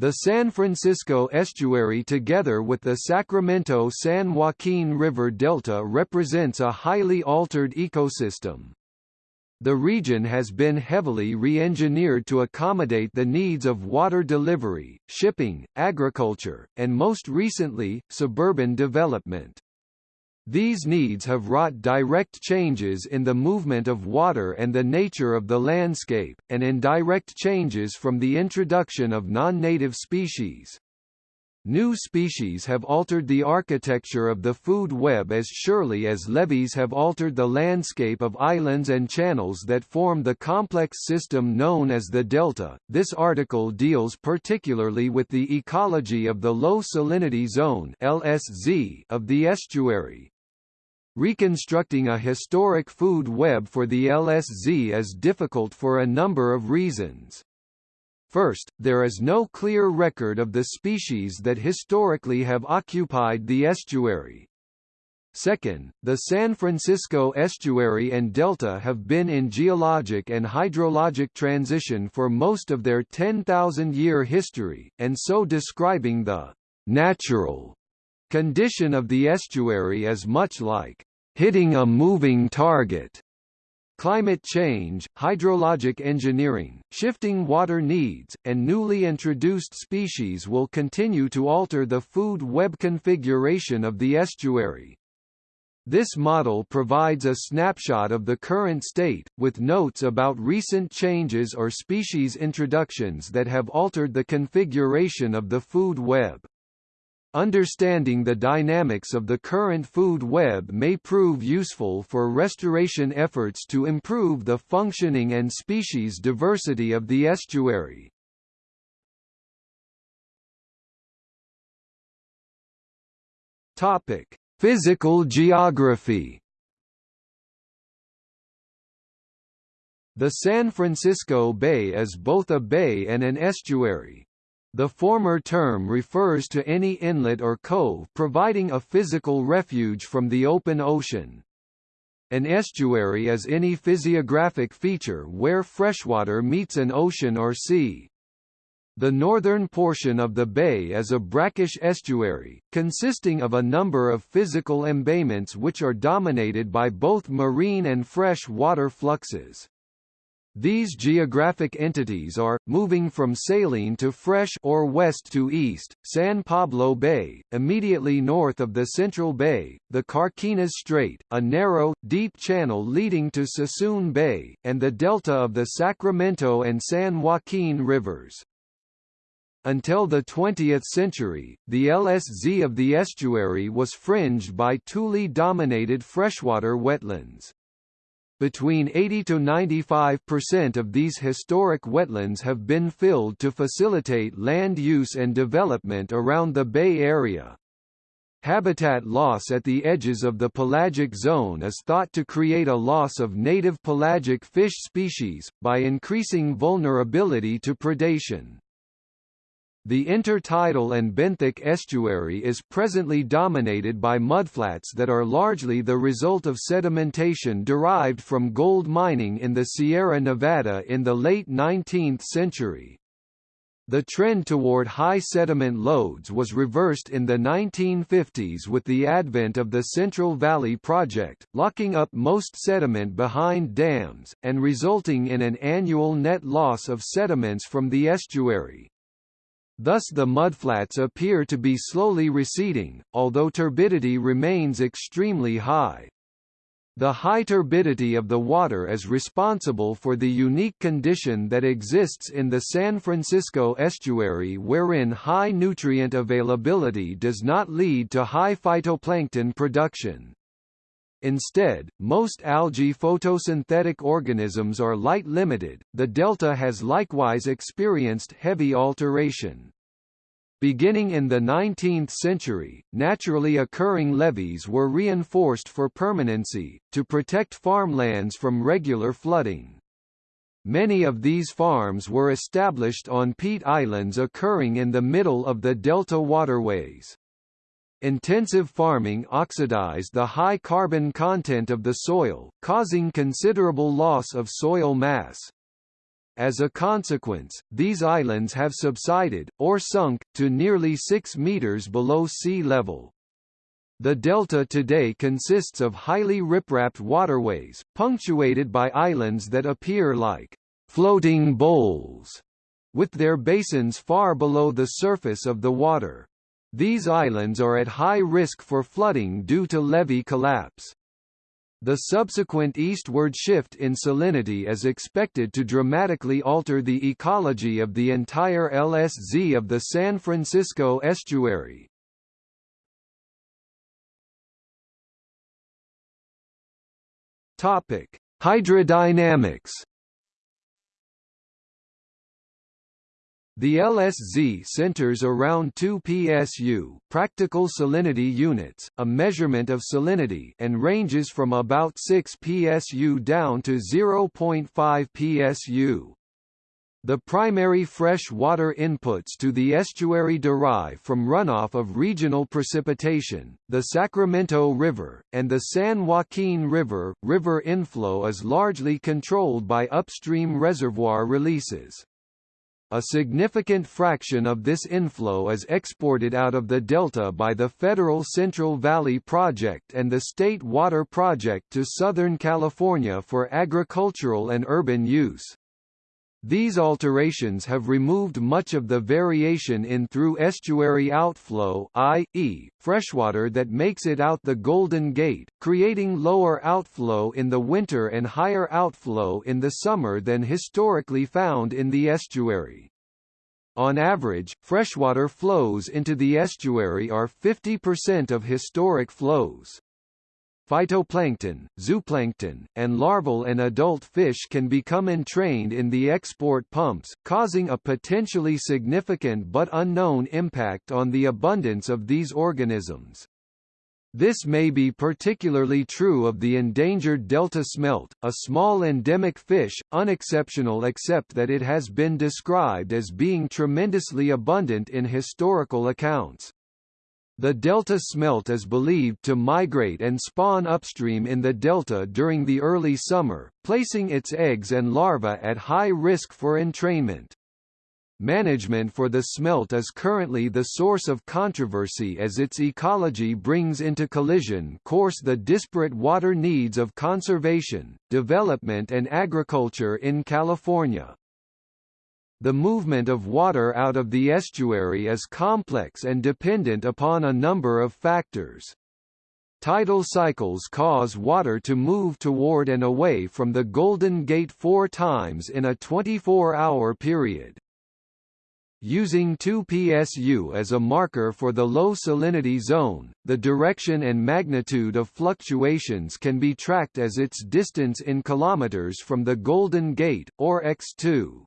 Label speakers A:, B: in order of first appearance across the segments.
A: The San Francisco estuary together with the Sacramento-San Joaquin River Delta represents a highly altered ecosystem. The region has been heavily re-engineered to accommodate the needs of water delivery, shipping, agriculture, and most recently, suburban development. These needs have wrought direct changes in the movement of water and the nature of the landscape, and indirect changes from the introduction of non-native species. New species have altered the architecture of the food web as surely as levees have altered the landscape of islands and channels that form the complex system known as the delta. This article deals particularly with the ecology of the low salinity zone (LSZ) of the estuary. Reconstructing a historic food web for the LSZ is difficult for a number of reasons. First, there is no clear record of the species that historically have occupied the estuary. Second, the San Francisco estuary and delta have been in geologic and hydrologic transition for most of their 10,000-year history, and so describing the natural condition of the estuary is much like hitting a moving target. Climate change, hydrologic engineering, shifting water needs, and newly introduced species will continue to alter the food web configuration of the estuary. This model provides a snapshot of the current state, with notes about recent changes or species introductions that have altered the configuration of the food web. Understanding the dynamics of the current food web may prove useful for restoration efforts to improve the functioning and species diversity of the estuary. Topic: Physical geography. The San Francisco Bay is both a bay and an estuary. The former term refers to any inlet or cove providing a physical refuge from the open ocean. An estuary is any physiographic feature where freshwater meets an ocean or sea. The northern portion of the bay is a brackish estuary, consisting of a number of physical embayments which are dominated by both marine and fresh water fluxes. These geographic entities are, moving from saline to fresh or west to east, San Pablo Bay, immediately north of the Central Bay, the Carquinez Strait, a narrow, deep channel leading to Suisun Bay, and the delta of the Sacramento and San Joaquin rivers. Until the 20th century, the LSZ of the estuary was fringed by tule-dominated freshwater wetlands. Between 80 to 95% of these historic wetlands have been filled to facilitate land use and development around the Bay Area. Habitat loss at the edges of the pelagic zone is thought to create a loss of native pelagic fish species, by increasing vulnerability to predation. The intertidal and benthic estuary is presently dominated by mudflats that are largely the result of sedimentation derived from gold mining in the Sierra Nevada in the late 19th century. The trend toward high sediment loads was reversed in the 1950s with the advent of the Central Valley Project, locking up most sediment behind dams, and resulting in an annual net loss of sediments from the estuary. Thus the mudflats appear to be slowly receding, although turbidity remains extremely high. The high turbidity of the water is responsible for the unique condition that exists in the San Francisco estuary wherein high nutrient availability does not lead to high phytoplankton production. Instead, most algae photosynthetic organisms are light limited. The delta has likewise experienced heavy alteration. Beginning in the 19th century, naturally occurring levees were reinforced for permanency, to protect farmlands from regular flooding. Many of these farms were established on peat islands occurring in the middle of the delta waterways. Intensive farming oxidized the high carbon content of the soil, causing considerable loss of soil mass. As a consequence, these islands have subsided, or sunk, to nearly 6 meters below sea level. The delta today consists of highly ripraped waterways, punctuated by islands that appear like floating bowls, with their basins far below the surface of the water. These islands are at high risk for flooding due to levee collapse. The subsequent eastward shift in salinity is expected to dramatically alter the ecology of the entire LSZ of the San Francisco estuary. Topic: Hydrodynamics The LSZ centers around 2 psu practical salinity units, a measurement of salinity and ranges from about 6 psu down to 0.5 psu. The primary fresh water inputs to the estuary derive from runoff of regional precipitation, the Sacramento River, and the San Joaquin River. River inflow is largely controlled by upstream reservoir releases. A significant fraction of this inflow is exported out of the delta by the Federal Central Valley Project and the State Water Project to Southern California for agricultural and urban use. These alterations have removed much of the variation in through estuary outflow i.e., freshwater that makes it out the Golden Gate, creating lower outflow in the winter and higher outflow in the summer than historically found in the estuary. On average, freshwater flows into the estuary are 50% of historic flows. Phytoplankton, zooplankton, and larval and adult fish can become entrained in the export pumps, causing a potentially significant but unknown impact on the abundance of these organisms. This may be particularly true of the endangered delta smelt, a small endemic fish, unexceptional except that it has been described as being tremendously abundant in historical accounts. The delta smelt is believed to migrate and spawn upstream in the delta during the early summer, placing its eggs and larvae at high risk for entrainment. Management for the smelt is currently the source of controversy as its ecology brings into collision course the disparate water needs of conservation, development and agriculture in California. The movement of water out of the estuary is complex and dependent upon a number of factors. Tidal cycles cause water to move toward and away from the Golden Gate four times in a 24-hour period. Using 2 psu as a marker for the low salinity zone, the direction and magnitude of fluctuations can be tracked as its distance in kilometers from the Golden Gate, or x2.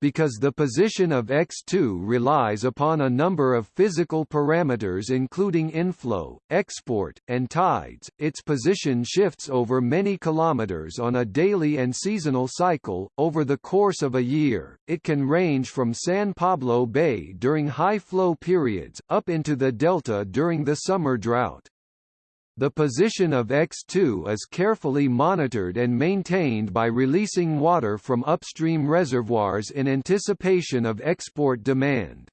A: Because the position of X2 relies upon a number of physical parameters including inflow, export, and tides, its position shifts over many kilometers on a daily and seasonal cycle. Over the course of a year, it can range from San Pablo Bay during high flow periods, up into the delta during the summer drought. The position of X2 is carefully monitored and maintained by releasing water from upstream reservoirs in anticipation of export demand.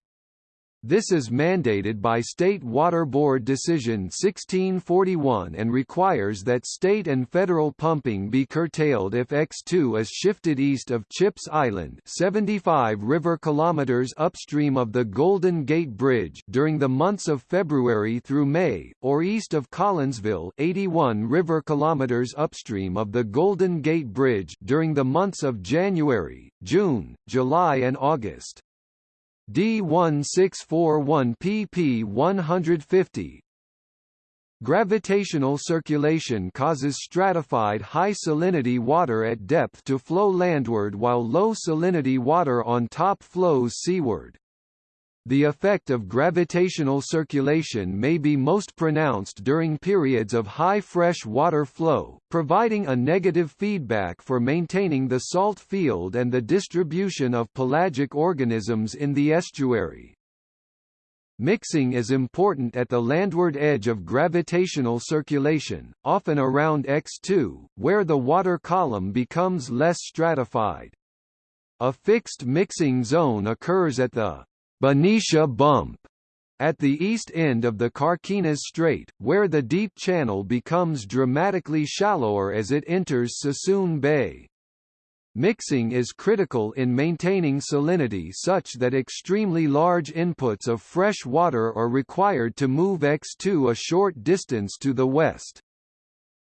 A: This is mandated by State Water Board Decision 1641 and requires that state and federal pumping be curtailed if X2 is shifted east of Chipps Island 75 river kilometers upstream of the Golden Gate Bridge during the months of February through May, or east of Collinsville 81 river kilometers upstream of the Golden Gate Bridge during the months of January, June, July and August. D1641 pp 150 Gravitational circulation causes stratified high salinity water at depth to flow landward while low salinity water on top flows seaward. The effect of gravitational circulation may be most pronounced during periods of high fresh water flow, providing a negative feedback for maintaining the salt field and the distribution of pelagic organisms in the estuary. Mixing is important at the landward edge of gravitational circulation, often around X2, where the water column becomes less stratified. A fixed mixing zone occurs at the Benicia Bump at the east end of the Carquinez Strait, where the deep channel becomes dramatically shallower as it enters Suisun Bay. Mixing is critical in maintaining salinity such that extremely large inputs of fresh water are required to move X2 a short distance to the west.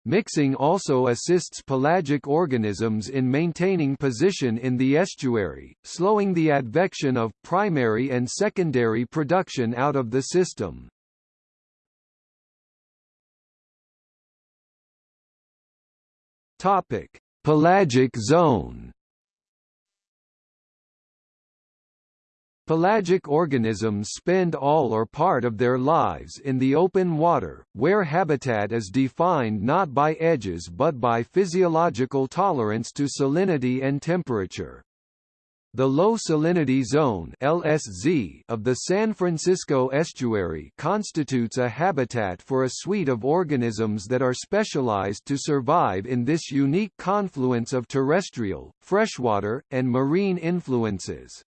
A: Mixing also assists pelagic organisms in maintaining position in the estuary, slowing the advection of primary and secondary production out of the system. Topic: Pelagic zone Pelagic organisms spend all or part of their lives in the open water, where habitat is defined not by edges but by physiological tolerance to salinity and temperature. The low salinity zone LSZ of the San Francisco estuary constitutes a habitat for a suite of organisms that are specialized to survive in this unique confluence of terrestrial, freshwater, and marine influences.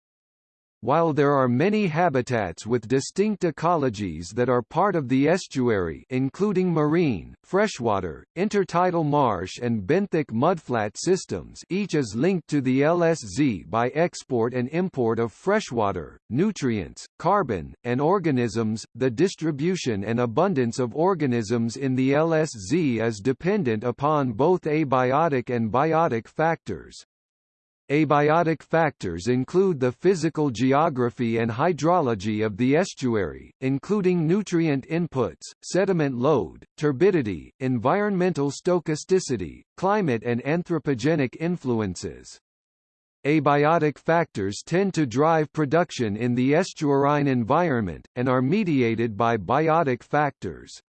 A: While there are many habitats with distinct ecologies that are part of the estuary including marine, freshwater, intertidal marsh and benthic mudflat systems each is linked to the LSZ by export and import of freshwater, nutrients, carbon, and organisms, the distribution and abundance of organisms in the LSZ is dependent upon both abiotic and biotic factors. Abiotic factors include the physical geography and hydrology of the estuary, including nutrient inputs, sediment load, turbidity, environmental stochasticity, climate and anthropogenic influences. Abiotic factors tend to drive production in the estuarine environment, and are mediated by biotic factors.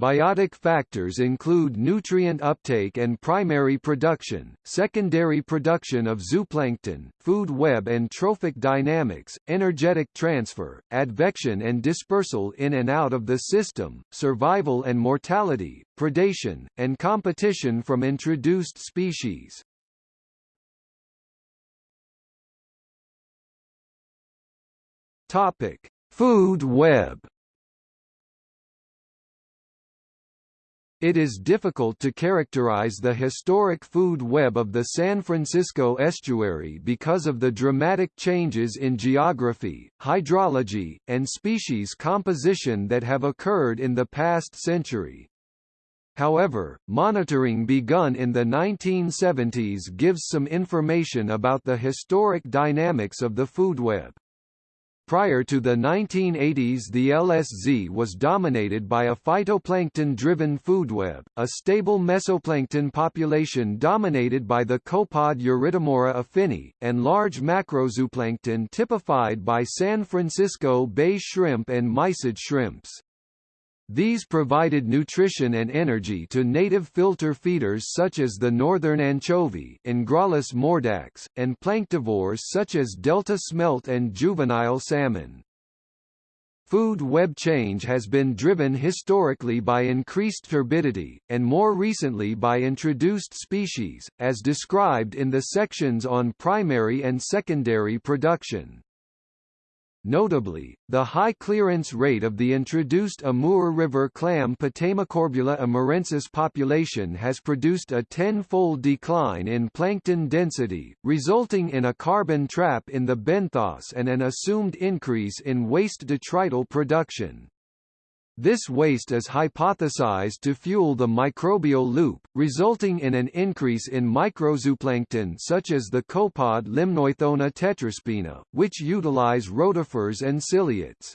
A: Biotic factors include nutrient uptake and primary production, secondary production of zooplankton, food web and trophic dynamics, energetic transfer, advection and dispersal in and out of the system, survival and mortality, predation, and competition from introduced species. Topic: Food web It is difficult to characterize the historic food web of the San Francisco estuary because of the dramatic changes in geography, hydrology, and species composition that have occurred in the past century. However, monitoring begun in the 1970s gives some information about the historic dynamics of the food web. Prior to the 1980s the LSZ was dominated by a phytoplankton-driven foodweb, a stable mesoplankton population dominated by the copod Eurytemora affini, and large macrozooplankton typified by San Francisco Bay shrimp and mysid shrimps. These provided nutrition and energy to native filter feeders such as the northern anchovy Engraulis mordax, and planktivores such as delta smelt and juvenile salmon. Food web change has been driven historically by increased turbidity, and more recently by introduced species, as described in the sections on primary and secondary production. Notably, the high clearance rate of the introduced Amur River clam Potamocorbula amurensis population has produced a tenfold decline in plankton density, resulting in a carbon trap in the benthos and an assumed increase in waste detrital production. This waste is hypothesized to fuel the microbial loop, resulting in an increase in microzooplankton such as the copod Limnoithona tetraspina, which utilize rotifers and ciliates.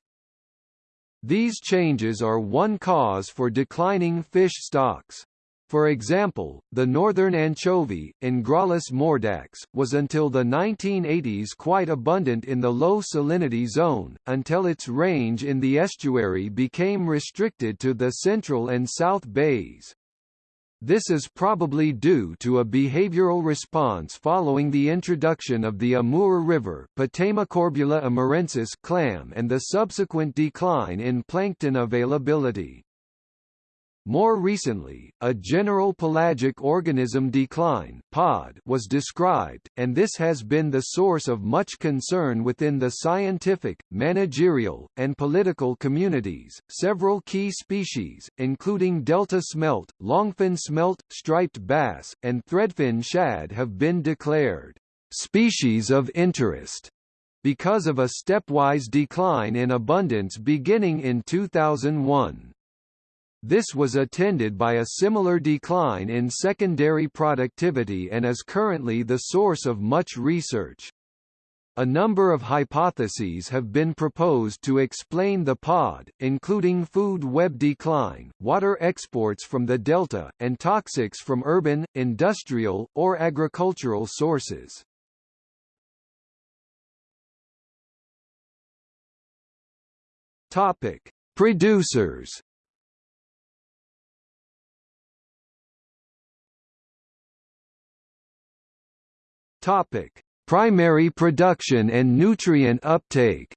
A: These changes are one cause for declining fish stocks. For example, the northern anchovy, Engraulis mordax, was until the 1980s quite abundant in the low salinity zone, until its range in the estuary became restricted to the central and south bays. This is probably due to a behavioral response following the introduction of the Amur River clam and the subsequent decline in plankton availability. More recently, a general pelagic organism decline (POD) was described, and this has been the source of much concern within the scientific, managerial, and political communities. Several key species, including delta smelt, longfin smelt, striped bass, and threadfin shad have been declared species of interest because of a stepwise decline in abundance beginning in 2001. This was attended by a similar decline in secondary productivity and is currently the source of much research. A number of hypotheses have been proposed to explain the pod, including food web decline, water exports from the delta, and toxics from urban, industrial, or agricultural sources. Topic: Producers. Topic: Primary production and nutrient uptake.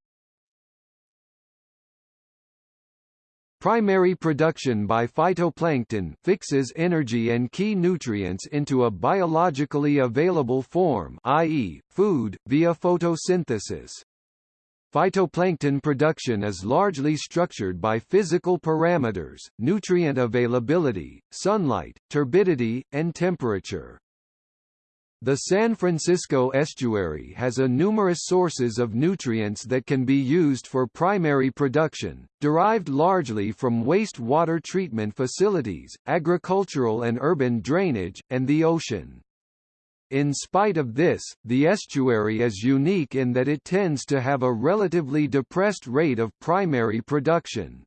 A: Primary production by phytoplankton fixes energy and key nutrients into a biologically available form i.e., food, via photosynthesis. Phytoplankton production is largely structured by physical parameters, nutrient availability, sunlight, turbidity, and temperature. The San Francisco estuary has a numerous sources of nutrients that can be used for primary production, derived largely from waste-water treatment facilities, agricultural and urban drainage, and the ocean. In spite of this, the estuary is unique in that it tends to have a relatively depressed rate of primary production.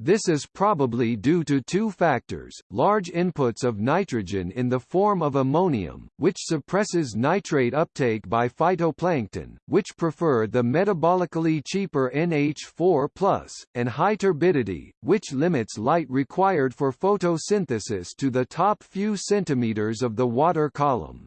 A: This is probably due to two factors, large inputs of nitrogen in the form of ammonium, which suppresses nitrate uptake by phytoplankton, which prefer the metabolically cheaper NH4+, and high turbidity, which limits light required for photosynthesis to the top few centimeters of the water column.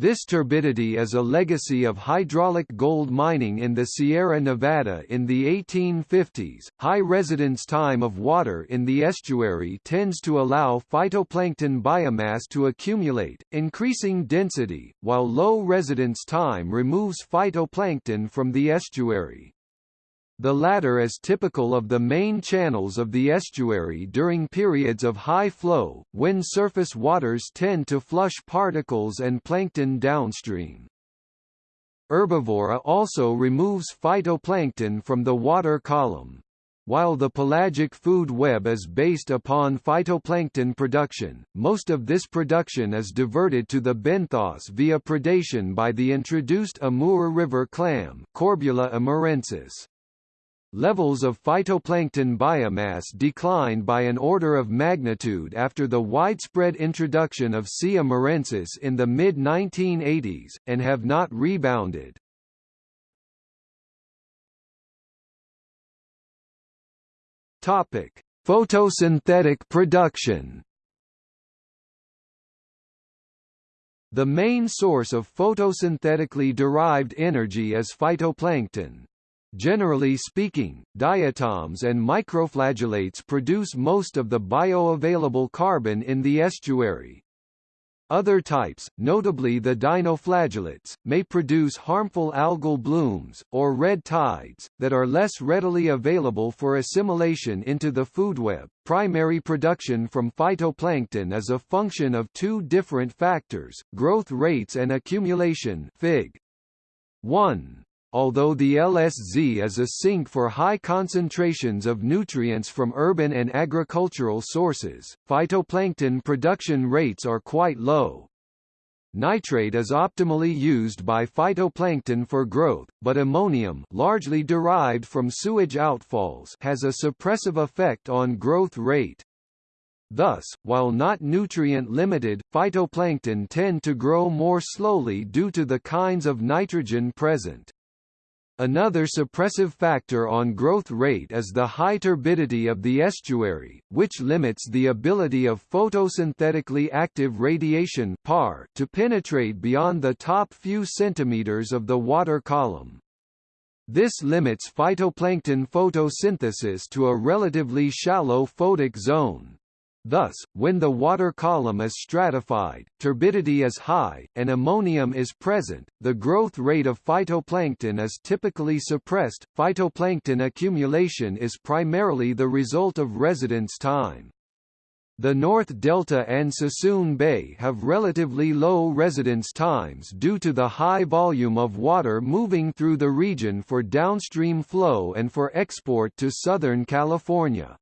A: This turbidity is a legacy of hydraulic gold mining in the Sierra Nevada in the 1850s. High residence time of water in the estuary tends to allow phytoplankton biomass to accumulate, increasing density, while low residence time removes phytoplankton from the estuary. The latter is typical of the main channels of the estuary during periods of high flow, when surface waters tend to flush particles and plankton downstream. Herbivory also removes phytoplankton from the water column. While the pelagic food web is based upon phytoplankton production, most of this production is diverted to the benthos via predation by the introduced Amur River clam Corbula amurensis. Levels of phytoplankton biomass declined by an order of magnitude after the widespread introduction of C. amurensis in the mid-1980s, and have not rebounded. Topic: Photosynthetic production. The main source of photosynthetically derived energy is phytoplankton. Generally speaking, diatoms and microflagellates produce most of the bioavailable carbon in the estuary. Other types, notably the dinoflagellates, may produce harmful algal blooms, or red tides, that are less readily available for assimilation into the food web. Primary production from phytoplankton is a function of two different factors, growth rates and accumulation Fig. 1. Although the LSZ is a sink for high concentrations of nutrients from urban and agricultural sources, phytoplankton production rates are quite low. Nitrate is optimally used by phytoplankton for growth, but ammonium largely derived from sewage outfalls has a suppressive effect on growth rate. Thus, while not nutrient-limited, phytoplankton tend to grow more slowly due to the kinds of nitrogen present. Another suppressive factor on growth rate is the high turbidity of the estuary, which limits the ability of photosynthetically active radiation PAR to penetrate beyond the top few centimeters of the water column. This limits phytoplankton photosynthesis to a relatively shallow photic zone. Thus, when the water column is stratified, turbidity is high, and ammonium is present, the growth rate of phytoplankton is typically suppressed. Phytoplankton accumulation is primarily the result of residence time. The North Delta and Suisun Bay have relatively low residence times due to the high volume of water moving through the region for downstream flow and for export to Southern California.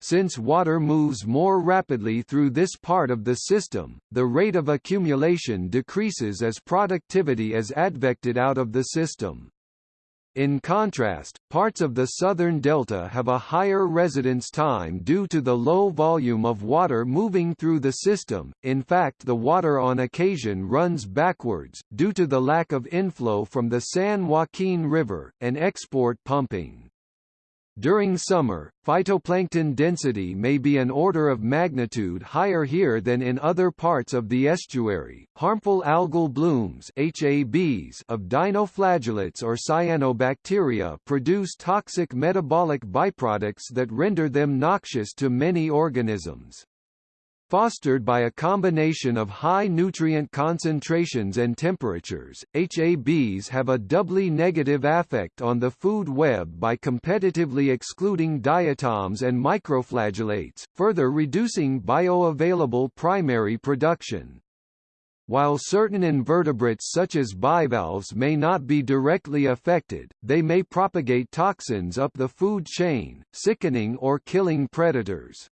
A: Since water moves more rapidly through this part of the system, the rate of accumulation decreases as productivity is advected out of the system. In contrast, parts of the southern delta have a higher residence time due to the low volume of water moving through the system, in fact the water on occasion runs backwards, due to the lack of inflow from the San Joaquin River, and export pumping. During summer, phytoplankton density may be an order of magnitude higher here than in other parts of the estuary. Harmful algal blooms (HABs) of dinoflagellates or cyanobacteria produce toxic metabolic byproducts that render them noxious to many organisms. Fostered by a combination of high nutrient concentrations and temperatures, HABs have a doubly negative affect on the food web by competitively excluding diatoms and microflagellates, further reducing bioavailable primary production. While certain invertebrates such as bivalves may not be directly affected, they may propagate toxins up the food chain, sickening or killing predators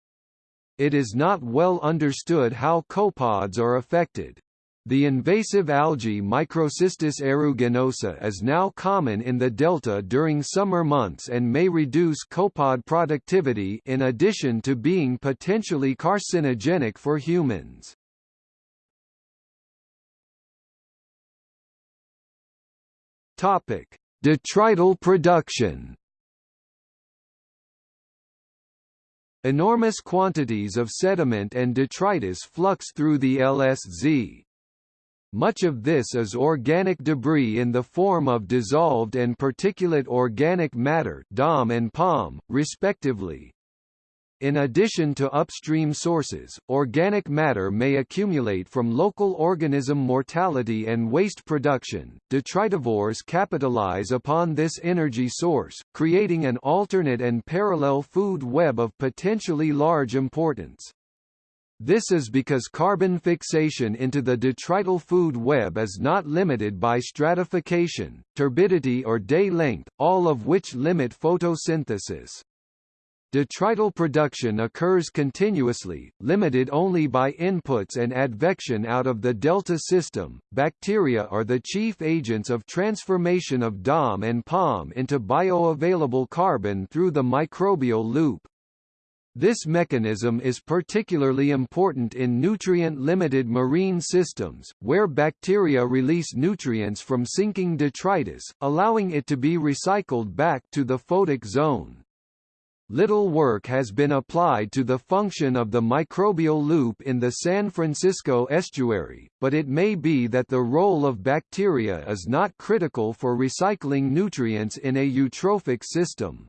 A: it is not well understood how copepods are affected. The invasive algae Microcystis aeruginosa is now common in the delta during summer months and may reduce copepod productivity in addition to being potentially carcinogenic for humans. Topic: Detrital production Enormous quantities of sediment and detritus flux through the LSZ. Much of this is organic debris in the form of dissolved and particulate organic matter DOM and POM, respectively. In addition to upstream sources, organic matter may accumulate from local organism mortality and waste production. Detritivores capitalize upon this energy source, creating an alternate and parallel food web of potentially large importance. This is because carbon fixation into the detrital food web is not limited by stratification, turbidity or day length, all of which limit photosynthesis. Detrital production occurs continuously, limited only by inputs and advection out of the delta system. Bacteria are the chief agents of transformation of DOM and POM into bioavailable carbon through the microbial loop. This mechanism is particularly important in nutrient-limited marine systems, where bacteria release nutrients from sinking detritus, allowing it to be recycled back to the photic zone. Little work has been applied to the function of the microbial loop in the San Francisco estuary, but it may be that the role of bacteria is not critical for recycling nutrients in a eutrophic system.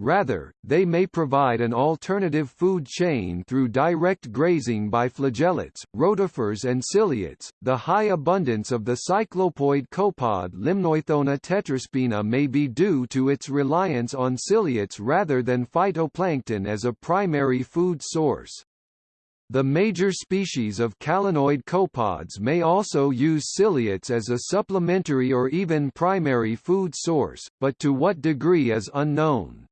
A: Rather, they may provide an alternative food chain through direct grazing by flagellates, rotifers and ciliates. The high abundance of the cyclopoid copod Limnoithona tetraspina may be due to its reliance on ciliates rather than phytoplankton as a primary food source. The major species of calanoid copods may also use ciliates as a supplementary or even primary food source, but to what degree is unknown.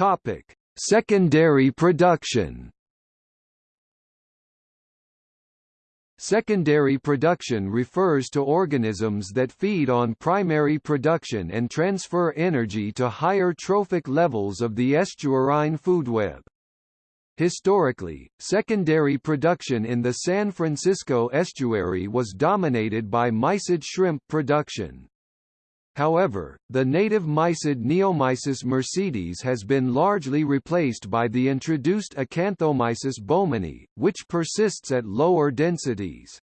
A: Topic: Secondary production. Secondary production refers to organisms that feed on primary production and transfer energy to higher trophic levels of the estuarine food web. Historically, secondary production in the San Francisco estuary was dominated by mysid shrimp production. However, the native mysid Neomysis mercedis has been largely replaced by the introduced Acanthomysis bowmani, which persists at lower densities.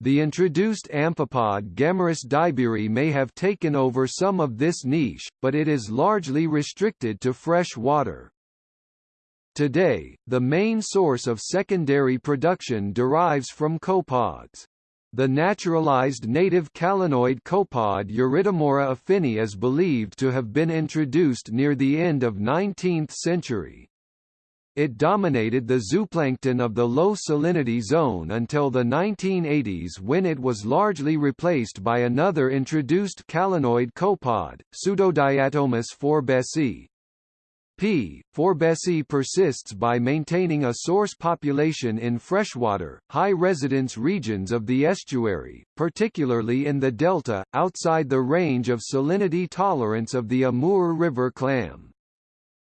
A: The introduced amphipod Gammarus daiberi may have taken over some of this niche, but it is largely restricted to fresh water. Today, the main source of secondary production derives from copepods. The naturalized native calanoid copepod Eurytemora affini is believed to have been introduced near the end of 19th century. It dominated the zooplankton of the low salinity zone until the 1980s when it was largely replaced by another introduced calanoid copepod, Pseudodiaptomus forbesi. P. forbesi persists by maintaining a source population in freshwater, high-residence regions of the estuary, particularly in the delta, outside the range of salinity tolerance of the Amur River clam.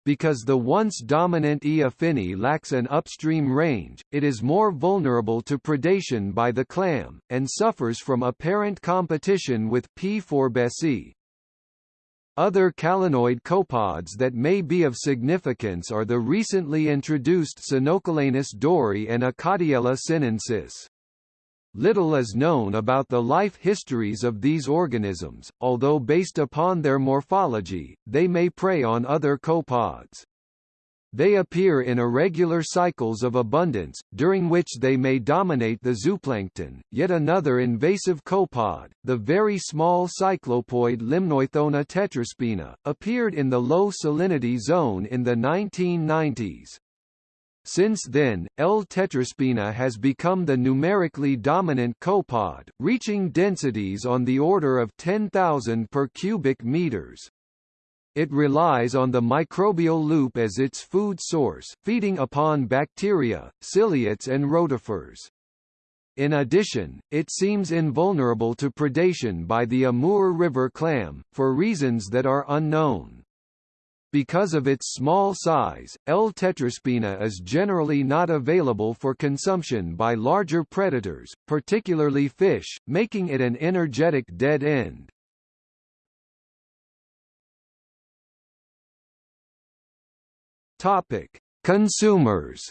A: Because the once dominant E. affini lacks an upstream range, it is more vulnerable to predation by the clam, and suffers from apparent competition with P. forbesi. Other calanoid copepods that may be of significance are the recently introduced Sinocalanus doerrii and Acartiella sinensis. Little is known about the life histories of these organisms, although based upon their morphology, they may prey on other copepods. They appear in irregular cycles of abundance, during which they may dominate the zooplankton. Yet another invasive copepod, the very small cyclopoid Limnoithona tetraspina, appeared in the low salinity zone in the 1990s. Since then, L. tetraspina has become the numerically dominant copepod, reaching densities on the order of 10,000 per cubic meters. It relies on the microbial loop as its food source, feeding upon bacteria, ciliates and rotifers. In addition, it seems invulnerable to predation by the Amur River clam, for reasons that are unknown. Because of its small size, L. tetraspina is generally not available for consumption by larger predators, particularly fish, making it an energetic dead end. Topic: Consumers.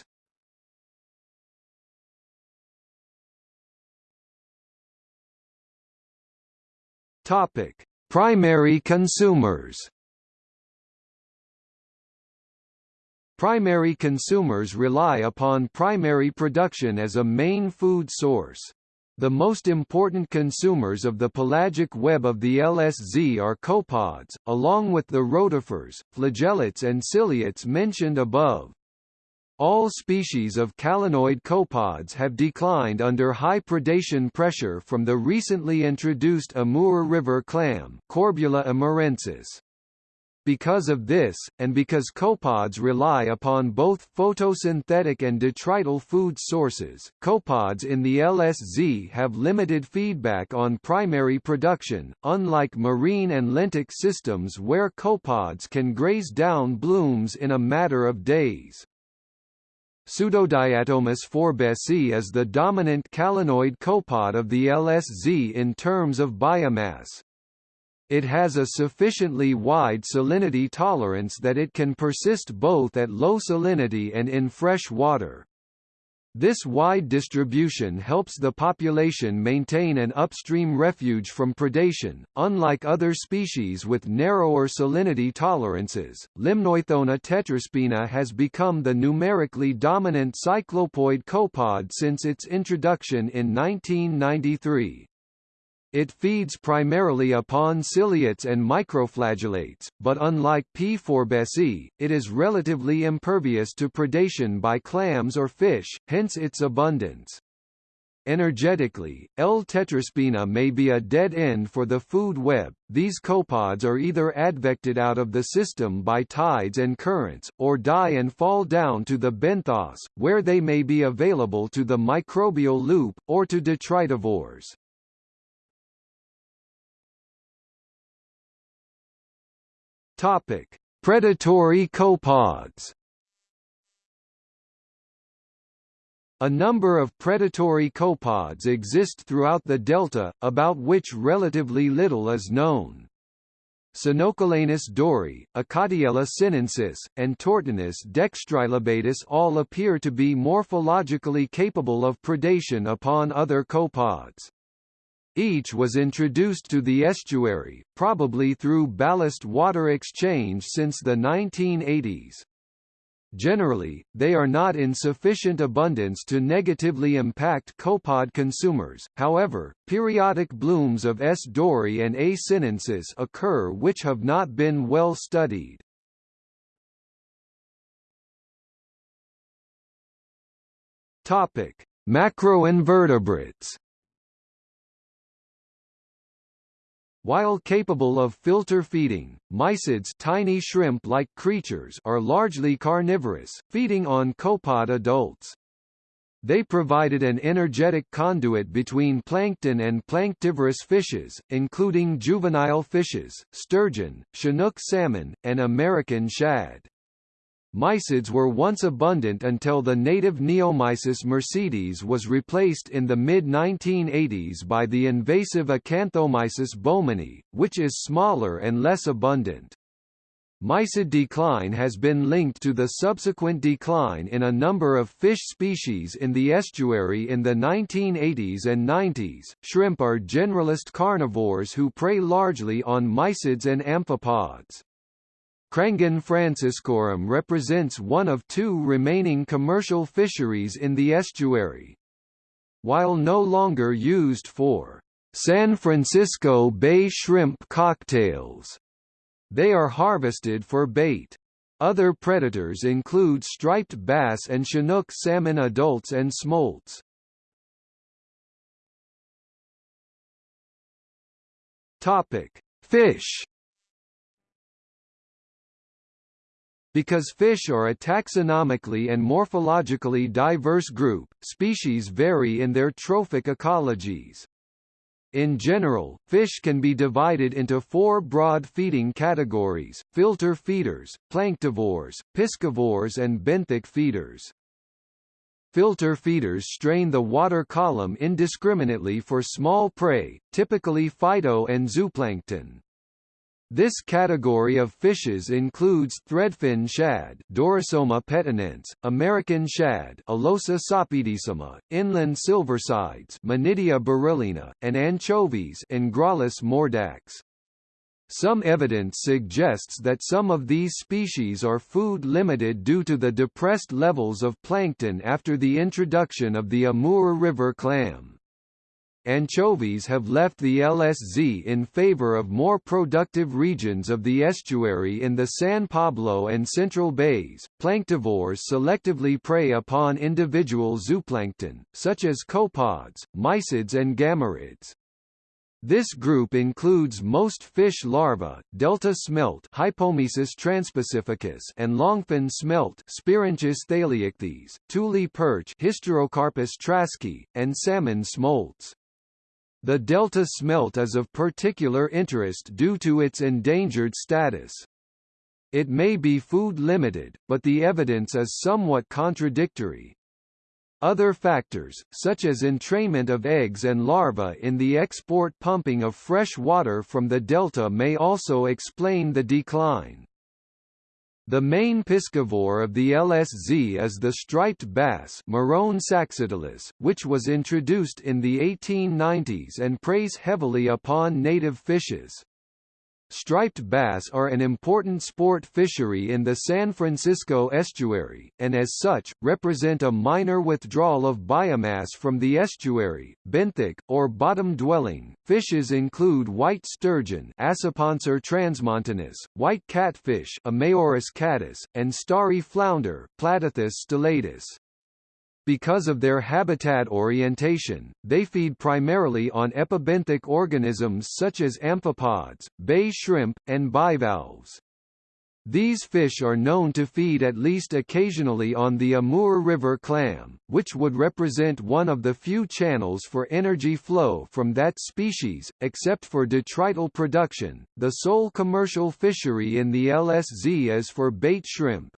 A: Topic: Primary consumers. Primary consumers rely upon primary production as a main food source. The most important consumers of the pelagic web of the LSZ are copepods, along with the rotifers, flagellates and ciliates mentioned above. All species of calanoid copepods have declined under high predation pressure from the recently introduced Amur River clam Corbula amurensis. Because of this, and because copepods rely upon both photosynthetic and detrital food sources, copepods in the LSZ have limited feedback on primary production, unlike marine and lentic systems where copepods can graze down blooms in a matter of days. Pseudodiaptomus forbesi is the dominant calanoid copepod of the LSZ in terms of biomass. It has a sufficiently wide salinity tolerance that it can persist both at low salinity and in fresh water. This wide distribution helps the population maintain an upstream refuge from predation. Unlike other species with narrower salinity tolerances, Limnoithona tetraspina has become the numerically dominant cyclopoid copepod since its introduction in 1993. It feeds primarily upon ciliates and microflagellates, but unlike P. forbesi, it is relatively impervious to predation by clams or fish, hence its abundance. Energetically, L. tetraspina may be a dead end for the food web. These copepods are either advected out of the system by tides and currents, or die and fall down to the benthos, where they may be available to the microbial loop, or to detritivores. Topic: Predatory copepods. A number of predatory copepods exist throughout the delta, about which relatively little is known. Sinocalanus doerrii, Acartiella sinensis, and Tortanus dextrilobatus all appear to be morphologically capable of predation upon other copods. Each was introduced to the estuary, probably through ballast water exchange since the 1980s. Generally, they are not in sufficient abundance to negatively impact copod consumers, however, periodic blooms of S. doerrii and A. sinensis occur which have not been well studied. Macroinvertebrates While capable of filter feeding, mysids tiny shrimp-like creatures are largely carnivorous, feeding on copepod adults. They provided an energetic conduit between plankton and planktivorous fishes, including juvenile fishes, sturgeon, Chinook salmon, and American shad. Mysids were once abundant until the native Neomysis mercedis was replaced in the mid-1980s by the invasive Acanthomysis bowmani, which is smaller and less abundant. Mysid decline has been linked to the subsequent decline in a number of fish species in the estuary in the 1980s and 90s. Shrimp are generalist carnivores who prey largely on mysids and amphipods. Crangon franciscorum represents one of two remaining commercial fisheries in the estuary. While no longer used for San Francisco Bay shrimp cocktails, they are harvested for bait. Other predators include striped bass and Chinook salmon adults and smolts. Topic: Fish Because fish are a taxonomically and morphologically diverse group, species vary in their trophic ecologies. In general, fish can be divided into four broad feeding categories, filter feeders, planktivores, piscivores and benthic feeders. Filter feeders strain the water column indiscriminately for small prey, typically phyto and zooplankton. This category of fishes includes threadfin shad Dorosoma petenense, American shad Alosa sapidissima, inland silversides Menidia beryllina, and anchovies Engraulis mordax. Some evidence suggests that some of these species are food-limited due to the depressed levels of plankton after the introduction of the Amur River clam anchovies have left the LSZ in favor of more productive regions of the estuary in the San Pablo and Central Bays. Planktivores selectively prey upon individual zooplankton, such as copepods, mysids and gammarids. This group includes most fish larvae, delta smelt Hypomesus transpacificus and longfin smelt Spirinchus thaleichthys, tule perch Hysterocarpus traskii, and salmon smolts. The delta smelt is of particular interest due to its endangered status. It may be food limited, but the evidence is somewhat contradictory. Other factors, such as entrainment of eggs and larvae in the export pumping of fresh water from the delta may also explain the decline. The main piscivore of the LSZ is the striped bass which was introduced in the 1890s and preys heavily upon native fishes. Striped bass are an important sport fishery in the San Francisco estuary, and as such, represent a minor withdrawal of biomass from the estuary. Benthic, or bottom-dwelling, fishes include white sturgeon transmontanus, white catfish Ameiurus catus, and starry flounder Platichthys stellatus. Because of their habitat orientation, they feed primarily on epibenthic organisms such as amphipods, bay shrimp, and bivalves. These fish are known to feed at least occasionally on the Amur River clam, which would represent one of the few channels for energy flow from that species, except for detrital production. The sole commercial fishery in the LSZ is for bait shrimp.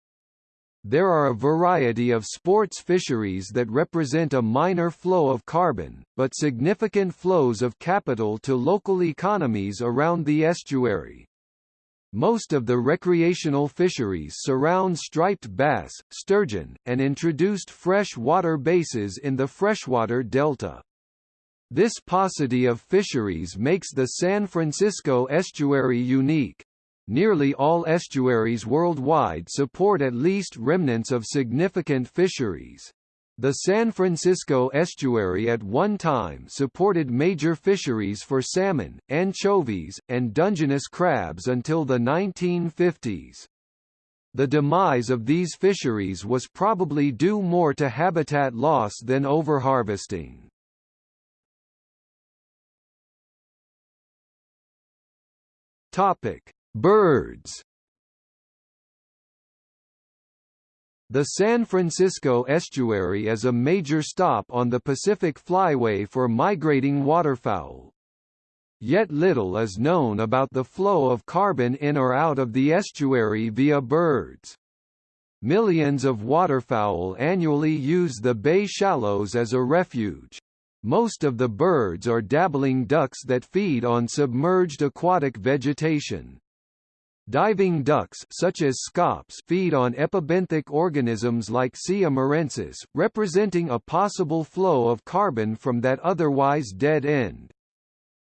A: There are a variety of sports fisheries that represent a minor flow of carbon, but significant flows of capital to local economies around the estuary. Most of the recreational fisheries surround striped bass, sturgeon, and introduced fresh water bases in the freshwater delta. This paucity of fisheries makes the San Francisco estuary unique. Nearly all estuaries worldwide support at least remnants of significant fisheries. The San Francisco estuary at one time supported major fisheries for salmon, anchovies, and Dungeness crabs until the 1950s. The demise of these fisheries was probably due more to habitat loss than overharvesting. Topic: Birds The San Francisco estuary is a major stop on the Pacific Flyway for migrating waterfowl. Yet little is known about the flow of carbon in or out of the estuary via birds. Millions of waterfowl annually use the bay shallows as a refuge. Most of the birds are dabbling ducks that feed on submerged aquatic vegetation. Diving ducks such as scaups feed on epibenthic organisms like C. amurensis, representing a possible flow of carbon from that otherwise dead end.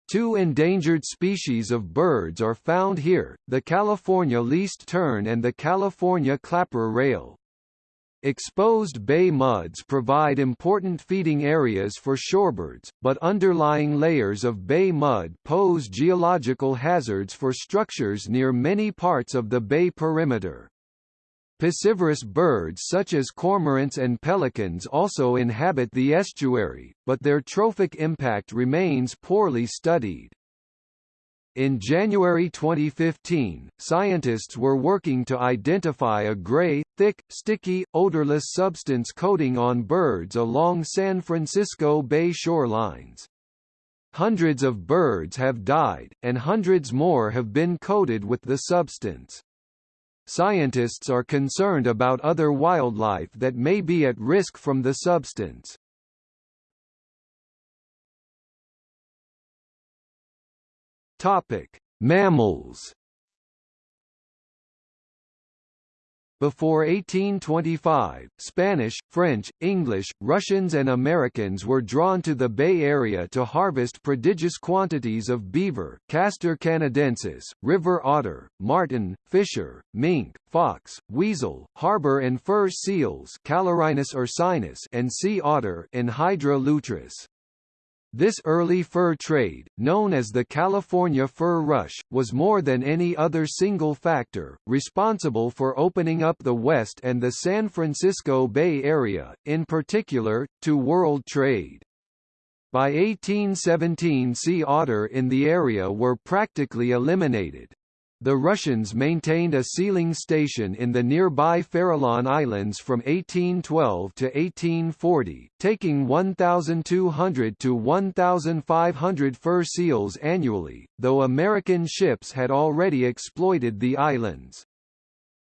A: Two endangered species of birds are found here, the California least tern and the California clapper rail. Exposed bay muds provide important feeding areas for shorebirds, but underlying layers of bay mud pose geological hazards for structures near many parts of the bay perimeter. Piscivorous birds such as cormorants and pelicans also inhabit the estuary, but their trophic impact remains poorly studied. In January 2015, scientists were working to identify a gray, thick, sticky, odorless substance coating on birds along San Francisco Bay shorelines. Hundreds of birds have died, and hundreds more have been coated with the substance. Scientists are concerned about other wildlife that may be at risk from the substance. Topic: Mammals. Before 1825, Spanish, French, English, Russians and Americans were drawn to the Bay Area to harvest prodigious quantities of beaver Castor canadensis, river otter, marten, fisher, mink, fox, weasel, harbor and fur seals ursinus and sea otter Enhydra lutris. This early fur trade, known as the California Fur Rush, was more than any other single factor, responsible for opening up the West and the San Francisco Bay Area, in particular, to world trade. By 1817 sea otter in the area were practically eliminated. The Russians maintained a sealing station in the nearby Farallon Islands from 1812 to 1840, taking 1,200 to 1,500 fur seals annually, though American ships had already exploited the islands.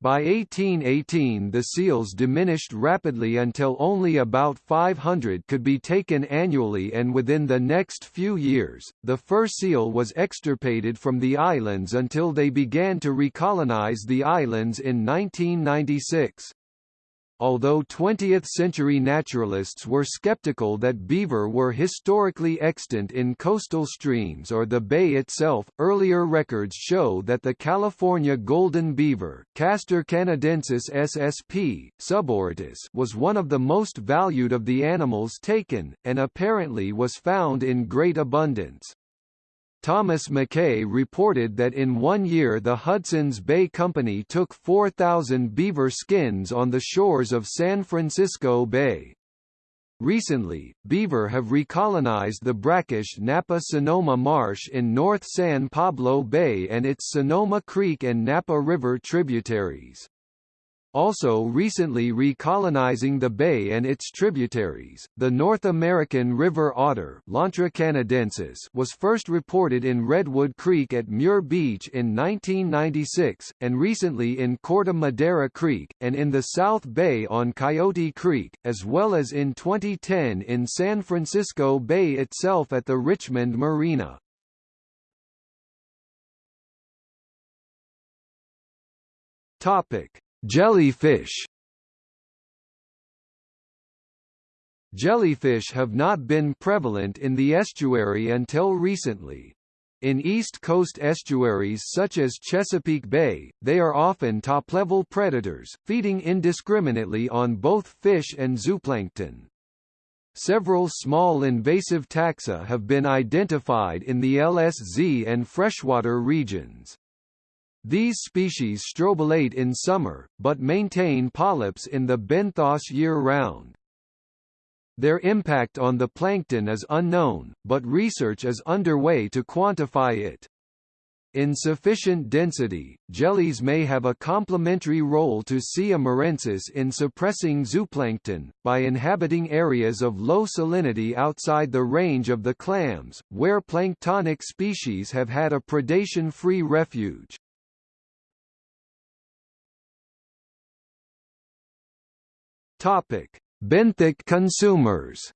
A: By 1818 the seals diminished rapidly until only about 500 could be taken annually and within the next few years, the fur seal was extirpated from the islands until they began to recolonize the islands in 1996 although 20th-century naturalists were skeptical that beaver were historically extant in coastal streams or the bay itself, earlier records show that the California golden beaver Castor canadensis ssp. subauritus was one of the most valued of the animals taken, and apparently was found in great abundance. Thomas Mackay reported that in one year the Hudson's Bay Company took 4,000 beaver skins on the shores of San Francisco Bay. Recently, beaver have recolonized the brackish Napa-Sonoma Marsh in North San Pablo Bay and its Sonoma Creek and Napa River tributaries also recently recolonizing the bay and its tributaries. The North American river otter Lontra canadensis was first reported in Redwood Creek at Muir Beach in 1996, and recently in Corte Madera Creek, and in the South Bay on Coyote Creek, as well as in 2010 in San Francisco Bay itself at the Richmond Marina. Topic: Jellyfish. Jellyfish have not been prevalent in the estuary until recently. In East Coast estuaries such as Chesapeake Bay, they are often top-level predators, feeding indiscriminately on both fish and zooplankton. Several small invasive taxa have been identified in the LSZ and freshwater regions. These species strobilate in summer, but maintain polyps in the benthos year-round. Their impact on the plankton is unknown, but research is underway to quantify it. In sufficient density, jellies may have a complementary role to C. amurensis in suppressing zooplankton, by inhabiting areas of low salinity outside the range of the clams, where planktonic species have had a predation-free refuge. Topic: Benthic consumers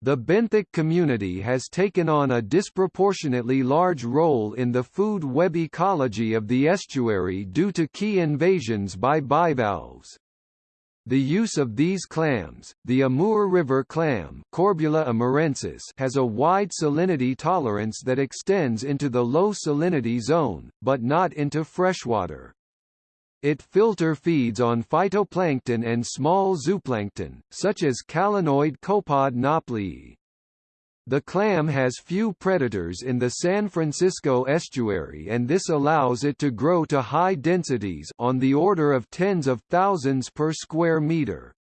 A: The benthic community has taken on a disproportionately large role in the food web ecology of the estuary due to key invasions by bivalves. The use of these clams, the Amur River clam Corbula amurensis has a wide salinity tolerance that extends into the low salinity zone, but not into freshwater. It filter feeds on phytoplankton and small zooplankton, such as calanoid copepod nauplii. The clam has few predators in the San Francisco estuary and this allows it to grow to high densities on the order of tens of thousands per square meter.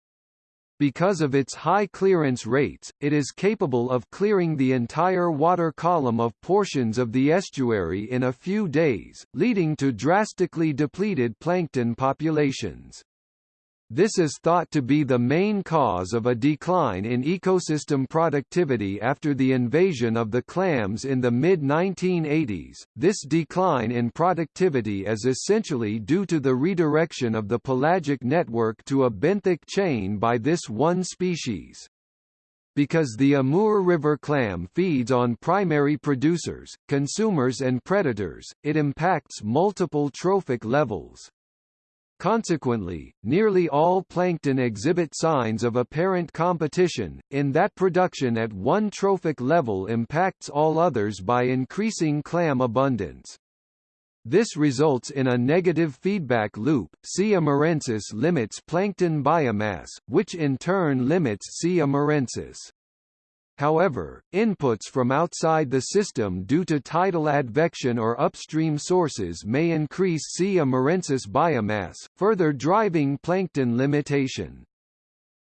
A: Because of its high clearance rates, it is capable of clearing the entire water column of portions of the estuary in a few days, leading to drastically depleted plankton populations. This is thought to be the main cause of a decline in ecosystem productivity after the invasion of the clams in the mid-1980s. This decline in productivity is essentially due to the redirection of the pelagic network to a benthic chain by this one species. Because the Amur River clam feeds on primary producers, consumers and predators, it impacts multiple trophic levels. Consequently, nearly all plankton exhibit signs of apparent competition, in that production at one trophic level impacts all others by increasing clam abundance. This results in a negative feedback loop. C. amurensis limits plankton biomass, which in turn limits C. amurensis. However, inputs from outside the system due to tidal advection or upstream sources may increase C. amurensis biomass, further driving plankton limitation.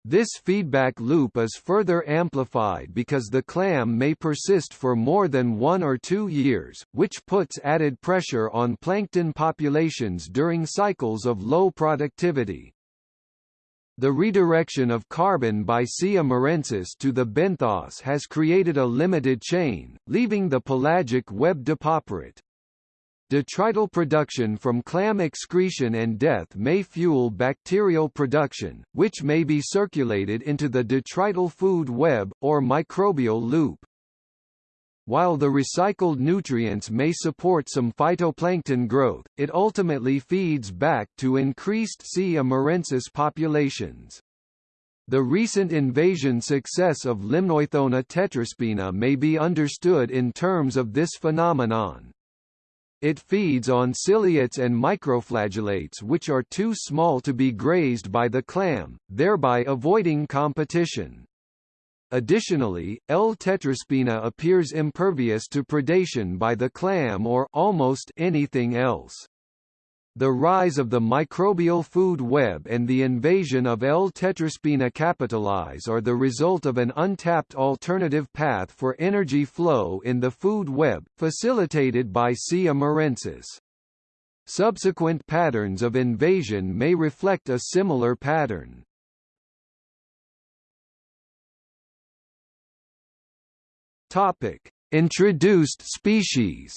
A: This feedback loop is further amplified because the clam may persist for more than one or two years, which puts added pressure on plankton populations during cycles of low productivity. The redirection of carbon by C. amurensis to the benthos has created a limited chain, leaving the pelagic web depauperate. Detrital production from clam excretion and death may fuel bacterial production, which may be circulated into the detrital food web, or microbial loop. While the recycled nutrients may support some phytoplankton growth, it ultimately feeds back to increased C. amurensis populations. The recent invasion success of Limnoithona tetraspina may be understood in terms of this phenomenon. It feeds on ciliates and microflagellates which are too small to be grazed by the clam, thereby avoiding competition. Additionally, L. tetraspina appears impervious to predation by the clam or almost anything else. The rise of the microbial food web and the invasion of L. tetraspina capitalize are the result of an untapped alternative path for energy flow in the food web, facilitated by C. amurensis. Subsequent patterns of invasion may reflect a similar pattern. Topic: Introduced species.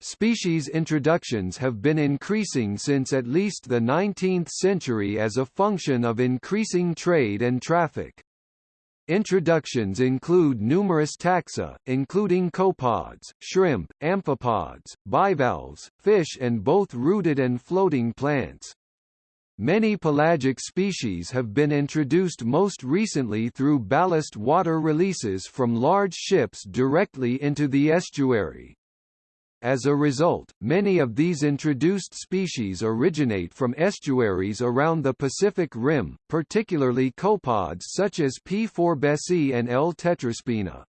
A: Species introductions have been increasing since at least the 19th century as a function of increasing trade and traffic. Introductions include numerous taxa, including copepods, shrimp, amphipods, bivalves, fish and both rooted and floating plants. Many pelagic species have been introduced most recently through ballast water releases from large ships directly into the estuary. As a result, many of these introduced species originate from estuaries around the Pacific Rim, particularly copepods such as P. forbesii and L. tetraspina.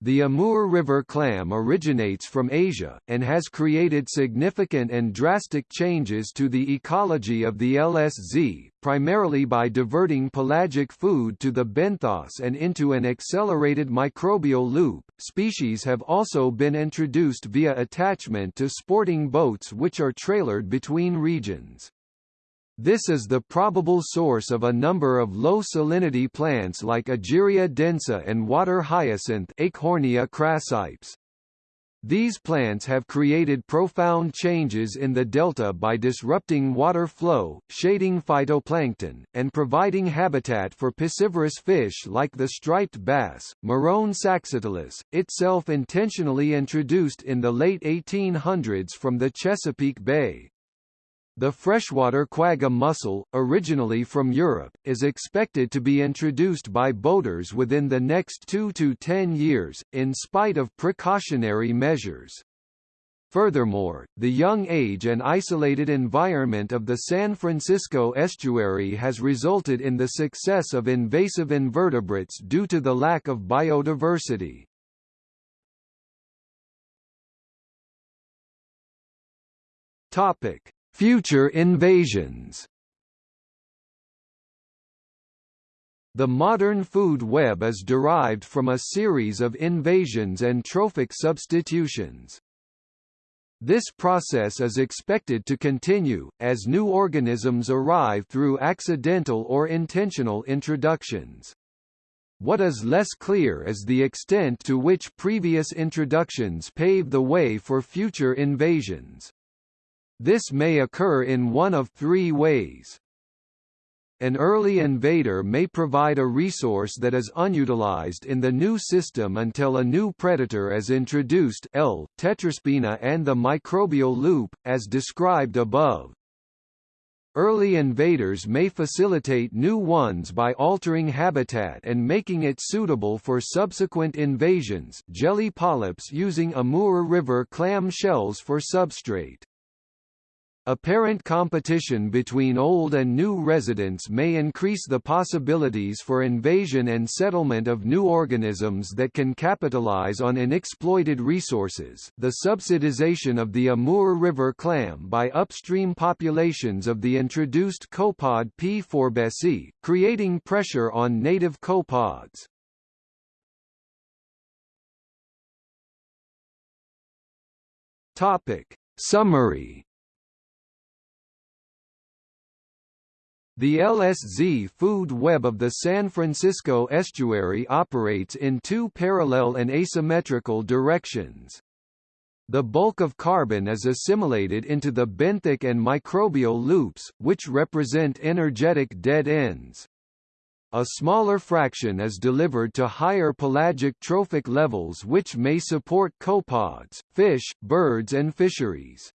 A: The Amur River clam originates from Asia, and has created significant and drastic changes to the ecology of the LSZ, primarily by diverting pelagic food to the benthos and into an accelerated microbial loop. Species have also been introduced via attachment to sporting boats which are trailered between regions. This is the probable source of a number of low-salinity plants like Egeria densa and water hyacinth Eichhornia crassipes. These plants have created profound changes in the delta by disrupting water flow, shading phytoplankton, and providing habitat for piscivorous fish like the striped bass, Morone saxatilis, itself intentionally introduced in the late 1800s from the Chesapeake Bay. The freshwater quagga mussel, originally from Europe, is expected to be introduced by boaters within the next 2 to 10 years, in spite of precautionary measures. Furthermore, the young age and isolated environment of the San Francisco estuary has resulted in the success of invasive invertebrates due to the lack of biodiversity. Topic: Future invasions The modern food web is derived from a series of invasions and trophic substitutions. This process is expected to continue, as new organisms arrive through accidental or intentional introductions. What is less clear is the extent to which previous introductions pave the way for future invasions. This may occur in one of three ways. An early invader may provide a resource that is unutilized in the new system until a new predator is introduced L. tetraspina and the microbial loop, as described above. Early invaders may facilitate new ones by altering habitat and making it suitable for subsequent invasions jelly polyps using Amur River clam shells for substrate. Apparent competition between old and new residents may increase the possibilities for invasion and settlement of new organisms that can capitalize on inexploited resources. The subsidization of the Amur River clam by upstream populations of the introduced copepod P. forbesii, creating pressure on native copepods. Topic: Summary The LSZ food web of the San Francisco estuary operates in two parallel and asymmetrical directions. The bulk of carbon is assimilated into the benthic and microbial loops, which represent energetic dead ends. A smaller fraction is delivered to higher pelagic trophic levels which may support copepods, fish, birds and fisheries.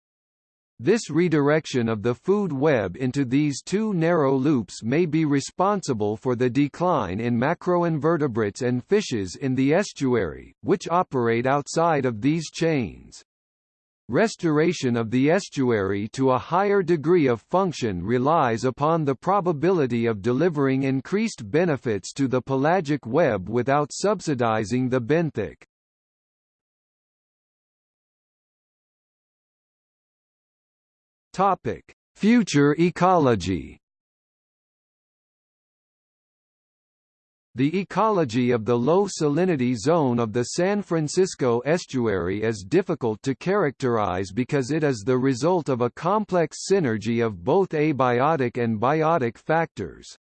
A: This redirection of the food web into these two narrow loops may be responsible for the decline in macroinvertebrates and fishes in the estuary, which operate outside of these chains. Restoration of the estuary to a higher degree of function relies upon the probability of delivering increased benefits to the pelagic web without subsidizing the benthic. Topic: Future ecology. The ecology of the low salinity zone of the San Francisco estuary is difficult to characterize because it is the result of a complex synergy of both abiotic and biotic factors.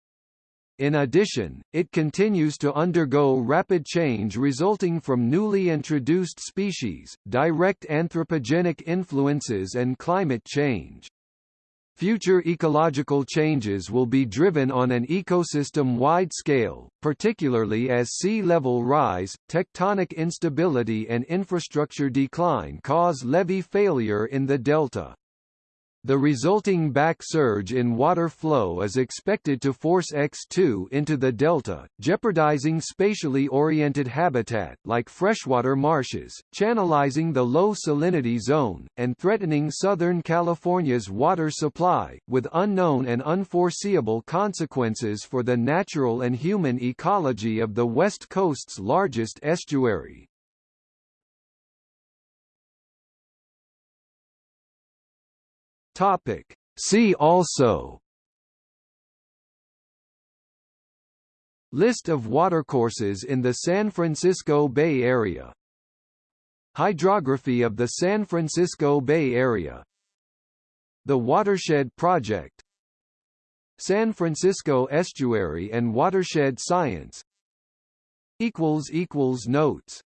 A: In addition, it continues to undergo rapid change resulting from newly introduced species, direct anthropogenic influences and climate change. Future ecological changes will be driven on an ecosystem-wide scale, particularly as sea level rise, tectonic instability and infrastructure decline cause levee failure in the delta. The resulting back surge in water flow is expected to force X2 into the delta, jeopardizing spatially oriented habitat like freshwater marshes, channelizing the low salinity zone, and threatening Southern California's water supply, with unknown and unforeseeable consequences for the natural and human ecology of the West Coast's largest estuary. Topic. See also. List of watercourses in the San Francisco Bay Area. Hydrography of the San Francisco Bay Area. The Watershed Project. San Francisco Estuary and Watershed Science. Notes